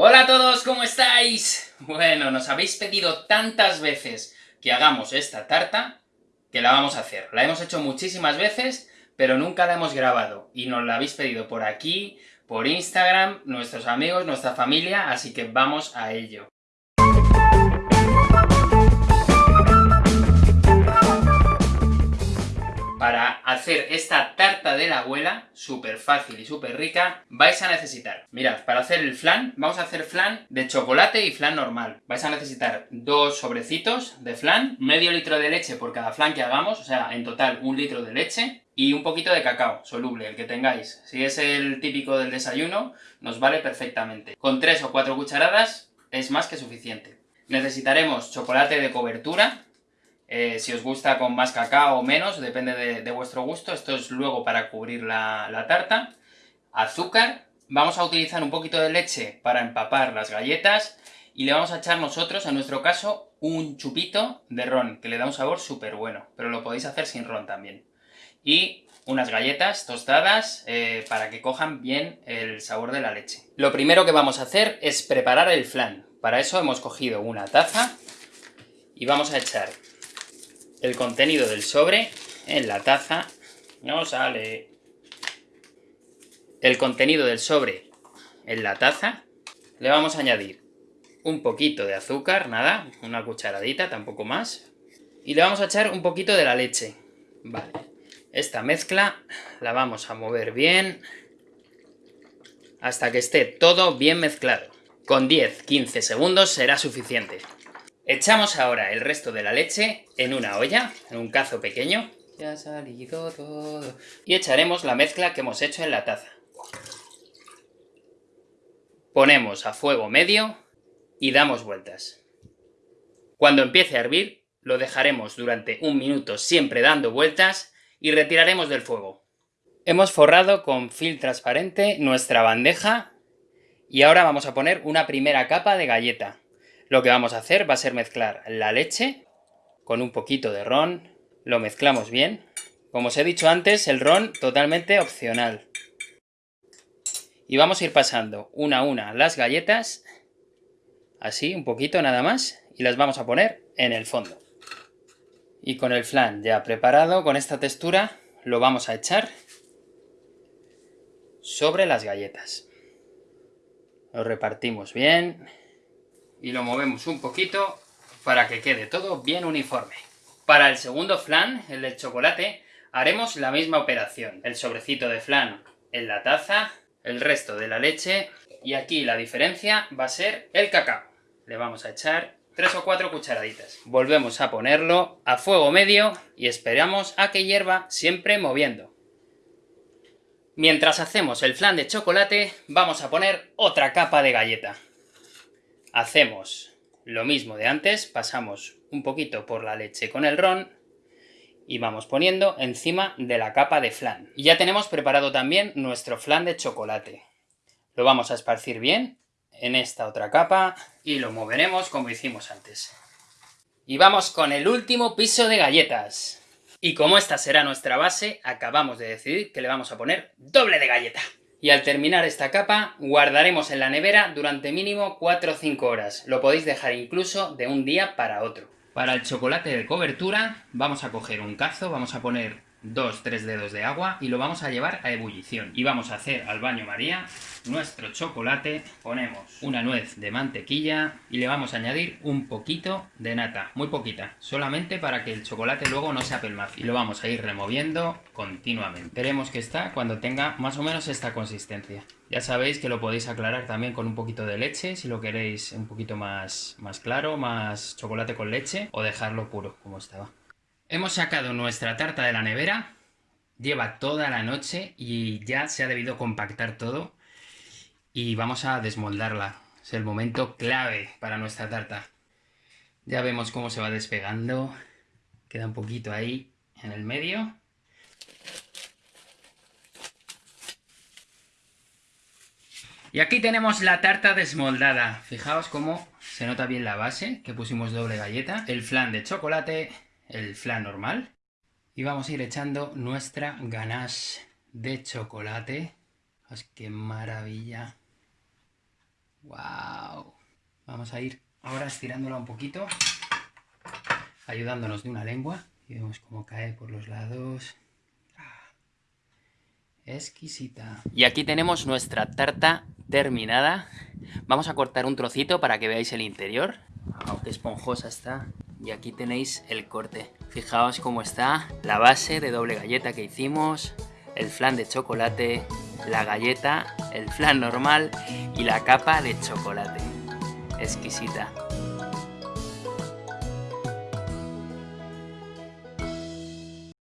Hola a todos, ¿cómo estáis? Bueno, nos habéis pedido tantas veces que hagamos esta tarta, que la vamos a hacer. La hemos hecho muchísimas veces, pero nunca la hemos grabado, y nos la habéis pedido por aquí, por Instagram, nuestros amigos, nuestra familia, así que vamos a ello. Hacer esta tarta de la abuela, súper fácil y súper rica, vais a necesitar, mirad, para hacer el flan, vamos a hacer flan de chocolate y flan normal. Vais a necesitar dos sobrecitos de flan, medio litro de leche por cada flan que hagamos, o sea, en total un litro de leche, y un poquito de cacao soluble, el que tengáis. Si es el típico del desayuno, nos vale perfectamente. Con tres o cuatro cucharadas es más que suficiente. Necesitaremos chocolate de cobertura, eh, si os gusta con más cacao o menos, depende de, vuestro gusto. Esto es luego para cubrir la, tarta. Azúcar. Vamos a utilizar un poquito de leche para empapar las galletas. Y le vamos a echar nosotros, en nuestro caso, un chupito de ron, que le da un sabor súper bueno. Pero lo podéis hacer sin ron también. Y unas galletas tostadas eh, para que cojan bien el sabor de la leche. Lo primero que vamos a hacer es preparar el flan. Para eso hemos cogido una taza y vamos a echar el contenido del sobre en la taza. No sale. El contenido del sobre en la taza. Le vamos a añadir un poquito de azúcar, nada, una cucharadita, tampoco más. Y le vamos a echar un poquito de la leche. Vale. Esta mezcla la vamos a mover bien hasta que esté todo bien mezclado. Con 10-15 segundos será suficiente. Echamos ahora el resto de la leche en una olla, en un cazo pequeño. Ya ha salido todo. Y echaremos la mezcla que hemos hecho en la taza. Ponemos a fuego medio y damos vueltas. Cuando empiece a hervir, lo dejaremos durante un minuto siempre dando vueltas y retiraremos del fuego. Hemos forrado con film transparente nuestra bandeja y ahora vamos a poner una primera capa de galleta. Lo que vamos a hacer va a ser mezclar la leche con un poquito de ron, lo mezclamos bien. Como os he dicho antes, el ron totalmente opcional. Y vamos a ir pasando una a una las galletas, así, un poquito nada más, y las vamos a poner en el fondo. Y con el flan ya preparado, con esta textura, lo vamos a echar sobre las galletas. Lo repartimos bien y lo movemos un poquito para que quede todo bien uniforme. Para el segundo flan, el del chocolate, haremos la misma operación. El sobrecito de flan en la taza, el resto de la leche, y aquí la diferencia va a ser el cacao. Le vamos a echar tres o cuatro cucharaditas. Volvemos a ponerlo a fuego medio y esperamos a que hierva siempre moviendo. Mientras hacemos el flan de chocolate, vamos a poner otra capa de galleta hacemos lo mismo de antes, pasamos un poquito por la leche con el ron y vamos poniendo encima de la capa de flan. Y ya tenemos preparado también nuestro flan de chocolate. Lo vamos a esparcir bien en esta otra capa y lo moveremos como hicimos antes. Y vamos con el último piso de galletas. Y como esta será nuestra base, acabamos de decidir que le vamos a poner doble de galleta. Y al terminar esta capa, guardaremos en la nevera durante mínimo 4 o 5 horas. Lo podéis dejar incluso de un día para otro. Para el chocolate de cobertura, vamos a coger un cazo, vamos a poner dos, tres dedos de agua y lo vamos a llevar a ebullición. Y vamos a hacer al baño María nuestro chocolate, ponemos una nuez de mantequilla y le vamos a añadir un poquito de nata, muy poquita, solamente para que el chocolate luego no se apelmace. Y lo vamos a ir removiendo continuamente. Veremos que está cuando tenga más o menos esta consistencia. Ya sabéis que lo podéis aclarar también con un poquito de leche, si lo queréis un poquito más, más claro, más chocolate con leche, o dejarlo puro, como estaba. Hemos sacado nuestra tarta de la nevera, lleva toda la noche y ya se ha debido compactar todo y vamos a desmoldarla. Es el momento clave para nuestra tarta. Ya vemos cómo se va despegando, queda un poquito ahí en el medio. Y aquí tenemos la tarta desmoldada. Fijaos cómo se nota bien la base, que pusimos doble galleta, el flan de chocolate el flan normal. Y vamos a ir echando nuestra ganache de chocolate. ¡Qué maravilla! ¡Wow! Vamos a ir ahora estirándola un poquito, ayudándonos de una lengua. Y vemos cómo cae por los lados. Ah, exquisita. Y aquí tenemos nuestra tarta terminada. Vamos a cortar un trocito para que veáis el interior. Aunque esponjosa está. Y aquí tenéis el corte. Fijaos cómo está la base de doble galleta que hicimos, el flan de chocolate, la galleta, el flan normal y la capa de chocolate. Exquisita.